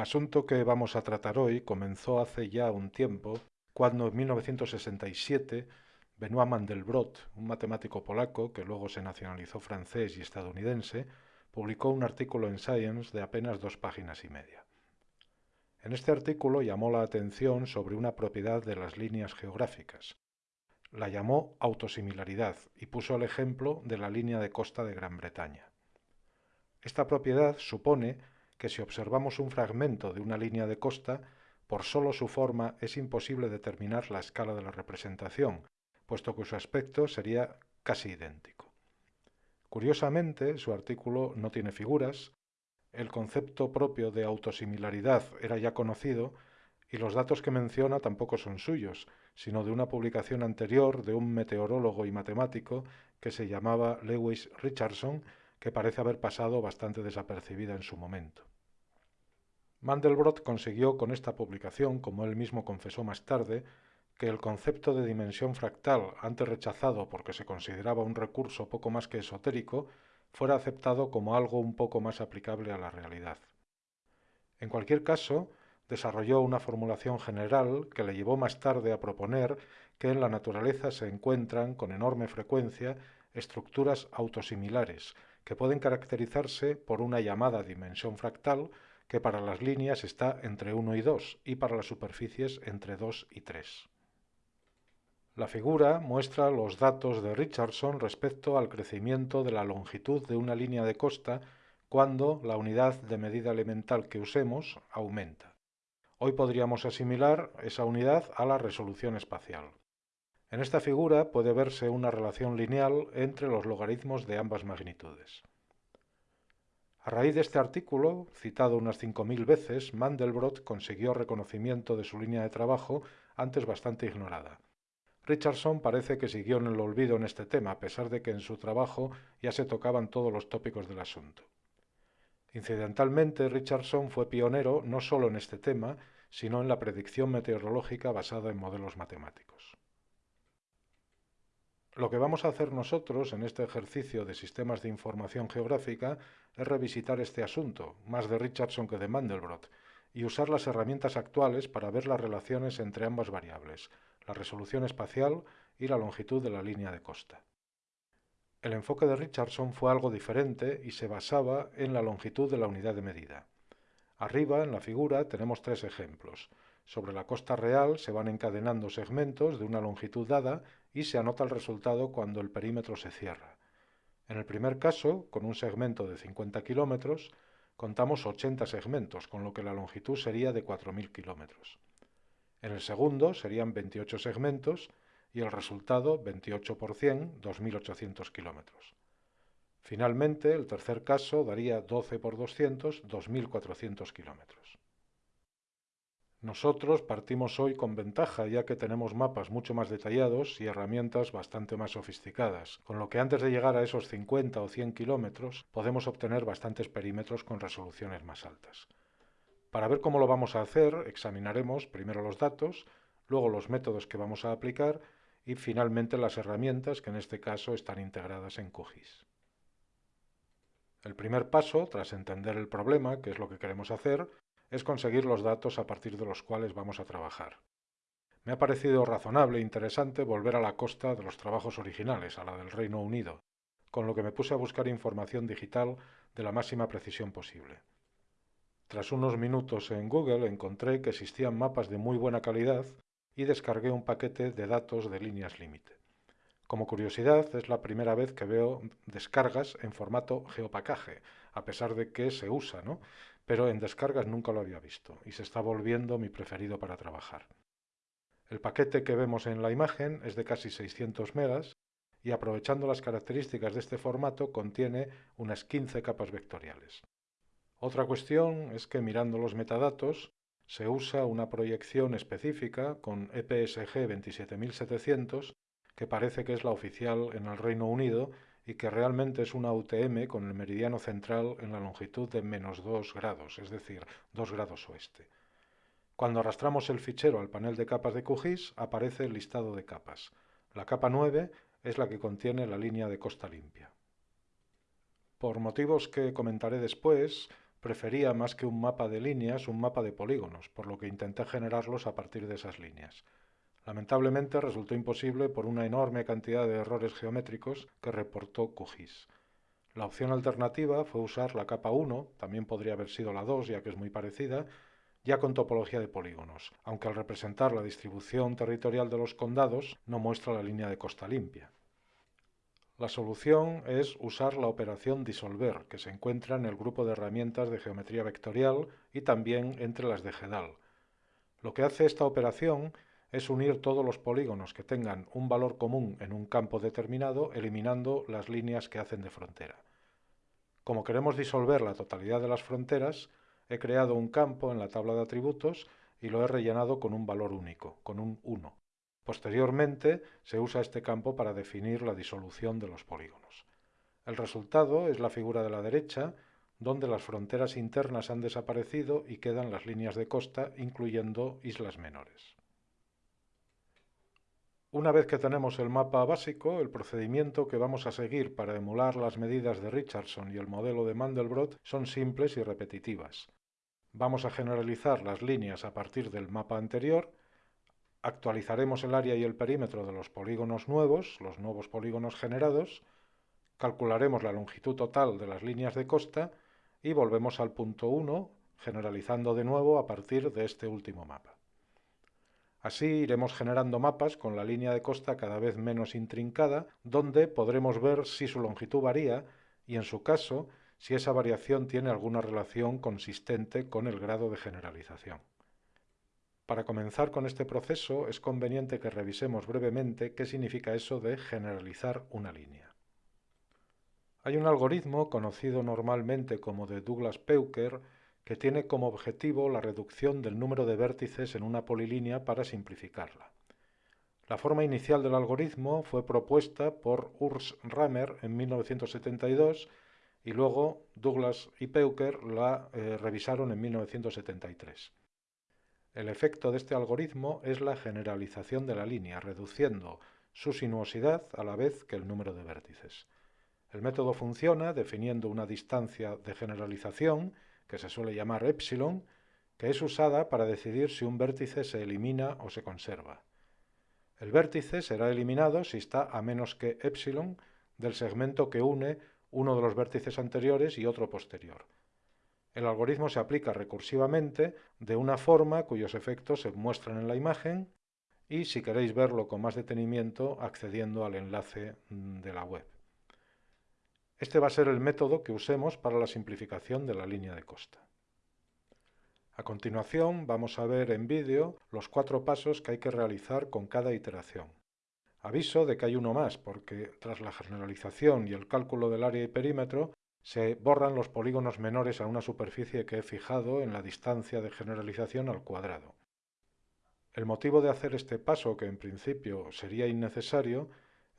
El asunto que vamos a tratar hoy comenzó hace ya un tiempo, cuando en 1967 Benoit Mandelbrot, un matemático polaco que luego se nacionalizó francés y estadounidense, publicó un artículo en Science de apenas dos páginas y media. En este artículo llamó la atención sobre una propiedad de las líneas geográficas. La llamó autosimilaridad y puso el ejemplo de la línea de costa de Gran Bretaña. Esta propiedad supone que si observamos un fragmento de una línea de costa, por solo su forma es imposible determinar la escala de la representación, puesto que su aspecto sería casi idéntico. Curiosamente, su artículo no tiene figuras, el concepto propio de autosimilaridad era ya conocido y los datos que menciona tampoco son suyos, sino de una publicación anterior de un meteorólogo y matemático que se llamaba Lewis Richardson, que parece haber pasado bastante desapercibida en su momento. Mandelbrot consiguió con esta publicación, como él mismo confesó más tarde, que el concepto de dimensión fractal, antes rechazado porque se consideraba un recurso poco más que esotérico, fuera aceptado como algo un poco más aplicable a la realidad. En cualquier caso, desarrolló una formulación general que le llevó más tarde a proponer que en la naturaleza se encuentran con enorme frecuencia estructuras autosimilares, que pueden caracterizarse por una llamada dimensión fractal que para las líneas está entre 1 y 2 y para las superficies entre 2 y 3. La figura muestra los datos de Richardson respecto al crecimiento de la longitud de una línea de costa cuando la unidad de medida elemental que usemos aumenta. Hoy podríamos asimilar esa unidad a la resolución espacial. En esta figura puede verse una relación lineal entre los logaritmos de ambas magnitudes. A raíz de este artículo, citado unas 5.000 veces, Mandelbrot consiguió reconocimiento de su línea de trabajo antes bastante ignorada. Richardson parece que siguió en el olvido en este tema, a pesar de que en su trabajo ya se tocaban todos los tópicos del asunto. Incidentalmente, Richardson fue pionero no solo en este tema, sino en la predicción meteorológica basada en modelos matemáticos. Lo que vamos a hacer nosotros en este ejercicio de sistemas de información geográfica es revisitar este asunto, más de Richardson que de Mandelbrot, y usar las herramientas actuales para ver las relaciones entre ambas variables, la resolución espacial y la longitud de la línea de costa. El enfoque de Richardson fue algo diferente y se basaba en la longitud de la unidad de medida. Arriba, en la figura, tenemos tres ejemplos. Sobre la costa real se van encadenando segmentos de una longitud dada y se anota el resultado cuando el perímetro se cierra. En el primer caso, con un segmento de 50 kilómetros, contamos 80 segmentos, con lo que la longitud sería de 4.000 kilómetros. En el segundo serían 28 segmentos y el resultado 28 por 100, 2.800 kilómetros. Finalmente, el tercer caso daría 12 por 200, 2.400 kilómetros. Nosotros partimos hoy con ventaja ya que tenemos mapas mucho más detallados y herramientas bastante más sofisticadas, con lo que antes de llegar a esos 50 o 100 kilómetros podemos obtener bastantes perímetros con resoluciones más altas. Para ver cómo lo vamos a hacer, examinaremos primero los datos, luego los métodos que vamos a aplicar y finalmente las herramientas que en este caso están integradas en QGIS. El primer paso, tras entender el problema, que es lo que queremos hacer, es conseguir los datos a partir de los cuales vamos a trabajar. Me ha parecido razonable e interesante volver a la costa de los trabajos originales, a la del Reino Unido, con lo que me puse a buscar información digital de la máxima precisión posible. Tras unos minutos en Google encontré que existían mapas de muy buena calidad y descargué un paquete de datos de líneas límite. Como curiosidad, es la primera vez que veo descargas en formato geopacaje, a pesar de que se usa, ¿no? Pero en descargas nunca lo había visto y se está volviendo mi preferido para trabajar. El paquete que vemos en la imagen es de casi 600 megas y aprovechando las características de este formato contiene unas 15 capas vectoriales. Otra cuestión es que mirando los metadatos se usa una proyección específica con EPSG 27700 que parece que es la oficial en el Reino Unido y que realmente es una UTM con el meridiano central en la longitud de menos 2 grados, es decir, 2 grados oeste. Cuando arrastramos el fichero al panel de capas de QGIS aparece el listado de capas. La capa 9 es la que contiene la línea de costa limpia. Por motivos que comentaré después, prefería más que un mapa de líneas un mapa de polígonos, por lo que intenté generarlos a partir de esas líneas. Lamentablemente resultó imposible por una enorme cantidad de errores geométricos que reportó QGIS. La opción alternativa fue usar la capa 1, también podría haber sido la 2 ya que es muy parecida, ya con topología de polígonos, aunque al representar la distribución territorial de los condados no muestra la línea de costa limpia. La solución es usar la operación disolver, que se encuentra en el grupo de herramientas de geometría vectorial y también entre las de GEDAL. Lo que hace esta operación es unir todos los polígonos que tengan un valor común en un campo determinado, eliminando las líneas que hacen de frontera. Como queremos disolver la totalidad de las fronteras, he creado un campo en la tabla de atributos y lo he rellenado con un valor único, con un 1. Posteriormente se usa este campo para definir la disolución de los polígonos. El resultado es la figura de la derecha, donde las fronteras internas han desaparecido y quedan las líneas de costa, incluyendo islas menores. Una vez que tenemos el mapa básico, el procedimiento que vamos a seguir para emular las medidas de Richardson y el modelo de Mandelbrot son simples y repetitivas. Vamos a generalizar las líneas a partir del mapa anterior, actualizaremos el área y el perímetro de los polígonos nuevos, los nuevos polígonos generados, calcularemos la longitud total de las líneas de costa y volvemos al punto 1, generalizando de nuevo a partir de este último mapa. Así iremos generando mapas con la línea de costa cada vez menos intrincada, donde podremos ver si su longitud varía y, en su caso, si esa variación tiene alguna relación consistente con el grado de generalización. Para comenzar con este proceso es conveniente que revisemos brevemente qué significa eso de generalizar una línea. Hay un algoritmo conocido normalmente como de Douglas-Peuker que tiene como objetivo la reducción del número de vértices en una polilínea para simplificarla. La forma inicial del algoritmo fue propuesta por Urs Rammer en 1972 y luego Douglas y Peuker la eh, revisaron en 1973. El efecto de este algoritmo es la generalización de la línea, reduciendo su sinuosidad a la vez que el número de vértices. El método funciona definiendo una distancia de generalización, que se suele llamar epsilon, que es usada para decidir si un vértice se elimina o se conserva. El vértice será eliminado si está a menos que epsilon del segmento que une uno de los vértices anteriores y otro posterior. El algoritmo se aplica recursivamente de una forma cuyos efectos se muestran en la imagen y si queréis verlo con más detenimiento accediendo al enlace de la web. Este va a ser el método que usemos para la simplificación de la línea de costa. A continuación vamos a ver en vídeo los cuatro pasos que hay que realizar con cada iteración. Aviso de que hay uno más, porque tras la generalización y el cálculo del área y perímetro, se borran los polígonos menores a una superficie que he fijado en la distancia de generalización al cuadrado. El motivo de hacer este paso, que en principio sería innecesario,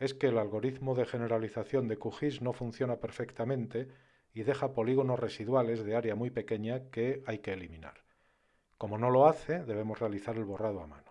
es que el algoritmo de generalización de QGIS no funciona perfectamente y deja polígonos residuales de área muy pequeña que hay que eliminar. Como no lo hace, debemos realizar el borrado a mano.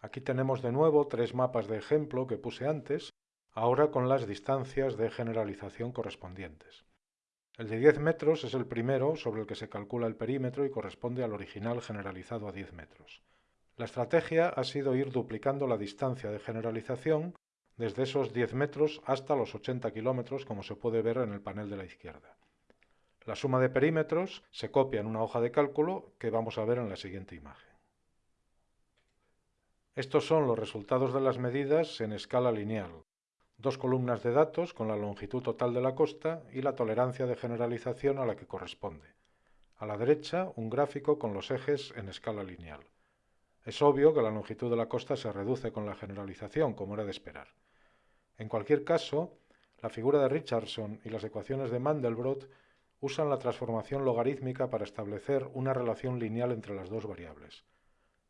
Aquí tenemos de nuevo tres mapas de ejemplo que puse antes, ahora con las distancias de generalización correspondientes. El de 10 metros es el primero sobre el que se calcula el perímetro y corresponde al original generalizado a 10 metros. La estrategia ha sido ir duplicando la distancia de generalización desde esos 10 metros hasta los 80 kilómetros como se puede ver en el panel de la izquierda. La suma de perímetros se copia en una hoja de cálculo que vamos a ver en la siguiente imagen. Estos son los resultados de las medidas en escala lineal. Dos columnas de datos con la longitud total de la costa y la tolerancia de generalización a la que corresponde. A la derecha, un gráfico con los ejes en escala lineal. Es obvio que la longitud de la costa se reduce con la generalización, como era de esperar. En cualquier caso, la figura de Richardson y las ecuaciones de Mandelbrot usan la transformación logarítmica para establecer una relación lineal entre las dos variables.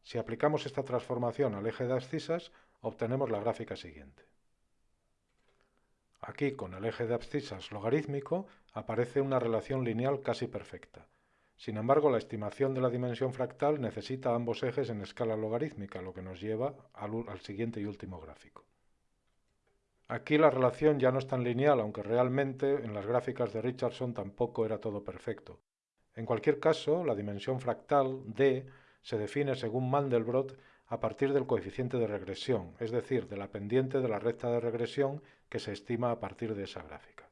Si aplicamos esta transformación al eje de abscisas, obtenemos la gráfica siguiente. Aquí, con el eje de abscisas logarítmico, aparece una relación lineal casi perfecta. Sin embargo, la estimación de la dimensión fractal necesita ambos ejes en escala logarítmica, lo que nos lleva al, siguiente y último gráfico. Aquí la relación ya no es tan lineal, aunque realmente en las gráficas de Richardson tampoco era todo perfecto. En cualquier caso, la dimensión fractal d se define según Mandelbrot a partir del coeficiente de regresión, es decir, de la pendiente de la recta de regresión que se estima a partir de esa gráfica.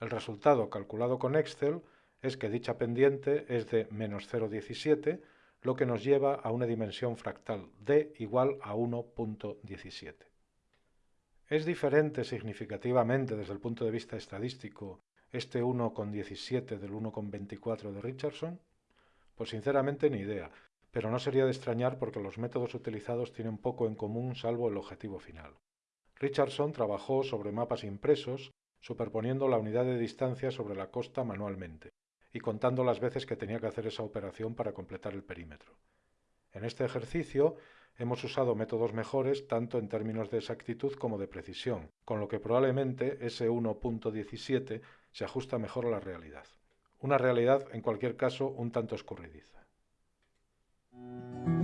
El resultado calculado con Excel es que dicha pendiente es de menos 0,17, lo que nos lleva a una dimensión fractal d igual a 1.17. ¿Es diferente significativamente desde el punto de vista estadístico este 1,17 del 1,24 de Richardson? Pues sinceramente ni idea, pero no sería de extrañar porque los métodos utilizados tienen poco en común salvo el objetivo final. Richardson trabajó sobre mapas impresos, superponiendo la unidad de distancia sobre la costa manualmente, y contando las veces que tenía que hacer esa operación para completar el perímetro. En este ejercicio hemos usado métodos mejores tanto en términos de exactitud como de precisión, con lo que probablemente ese 1.17 se ajusta mejor a la realidad. Una realidad, en cualquier caso, un tanto escurridiza. Thank you.